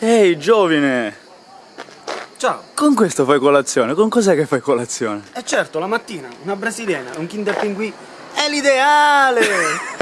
Ehi, giovine! Ciao! Con questo fai colazione? Con cos'è che fai colazione? Eh certo, la mattina, una brasiliana, un Kinder Pinguì è l'ideale!